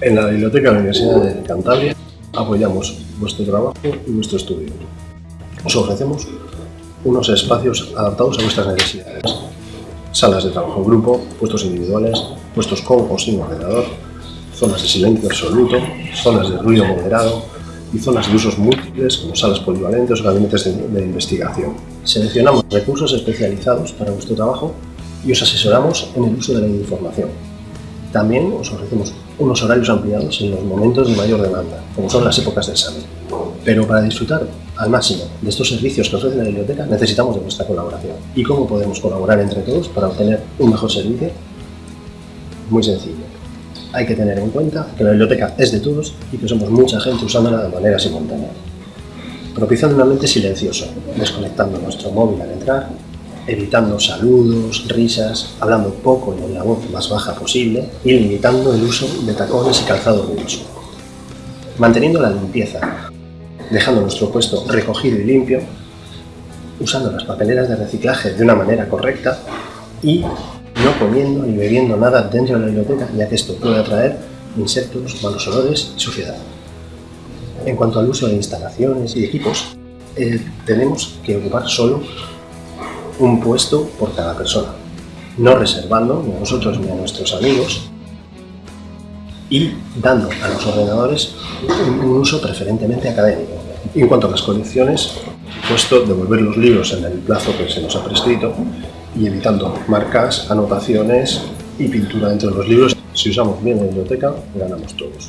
En la Biblioteca de la Universidad de Cantabria apoyamos vuestro trabajo y vuestro estudio. Os ofrecemos unos espacios adaptados a vuestras necesidades. Salas de trabajo en grupo, puestos individuales, puestos con o sin ordenador, zonas de silencio absoluto, zonas de ruido moderado y zonas de usos múltiples como salas polivalentes o gabinetes de, de investigación. Seleccionamos recursos especializados para vuestro trabajo y os asesoramos en el uso de la información. También os ofrecemos unos horarios ampliados en los momentos de mayor demanda, como son las épocas de examen. Pero para disfrutar al máximo de estos servicios que ofrece la biblioteca necesitamos de vuestra colaboración. ¿Y cómo podemos colaborar entre todos para obtener un mejor servicio? Muy sencillo. Hay que tener en cuenta que la biblioteca es de todos y que somos mucha gente usándola de manera simultánea. Propiciando un ambiente silencioso, desconectando nuestro móvil al entrar evitando saludos, risas, hablando poco y con la voz más baja posible y limitando el uso de tacones y calzado ruidoso. Manteniendo la limpieza, dejando nuestro puesto recogido y limpio, usando las papeleras de reciclaje de una manera correcta y no comiendo ni bebiendo nada dentro de la biblioteca, ya que esto puede atraer insectos, malos olores y suciedad. En cuanto al uso de instalaciones y equipos, eh, tenemos que ocupar solo un puesto por cada persona, no reservando ni a nosotros ni a nuestros amigos y dando a los ordenadores un uso preferentemente académico. en cuanto a las colecciones, puesto devolver los libros en el plazo que se nos ha prescrito y evitando marcas, anotaciones y pintura dentro de los libros. Si usamos bien la biblioteca, ganamos todos.